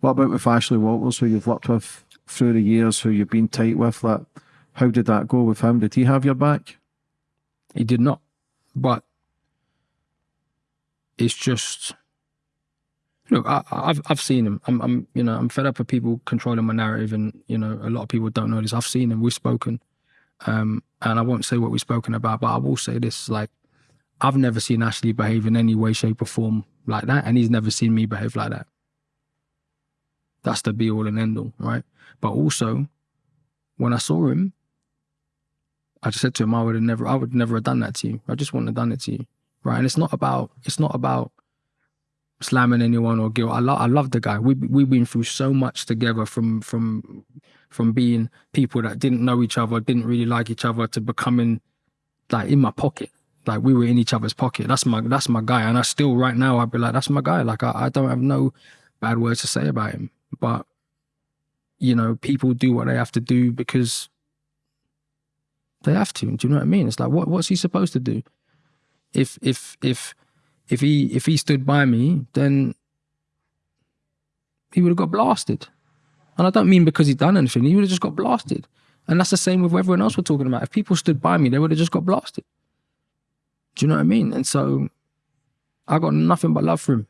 What about with Ashley Walters, who you've worked with through the years, who you've been tight with? Like, how did that go with him? Did he have your back? He did not. But it's just look, I, have I've seen him. I'm, I'm, you know, I'm fed up of people controlling my narrative, and you know, a lot of people don't know this. I've seen him. We've spoken, um, and I won't say what we've spoken about, but I will say this: like, I've never seen Ashley behave in any way, shape, or form like that, and he's never seen me behave like that. That's the be all and end all, right? But also, when I saw him, I just said to him, I would have never, I would never have done that to you. I just wouldn't have done it to you, right? And it's not about, it's not about slamming anyone or guilt. I love, I love the guy. We we've been through so much together from from from being people that didn't know each other, didn't really like each other, to becoming like in my pocket. Like we were in each other's pocket. That's my that's my guy. And I still right now I'd be like, that's my guy. Like I, I don't have no bad words to say about him. But you know, people do what they have to do because they have to. Do you know what I mean? It's like what what's he supposed to do? If if if if he if he stood by me, then he would have got blasted. And I don't mean because he'd done anything, he would have just got blasted. And that's the same with everyone else we're talking about. If people stood by me, they would have just got blasted. Do you know what I mean? And so I got nothing but love for him.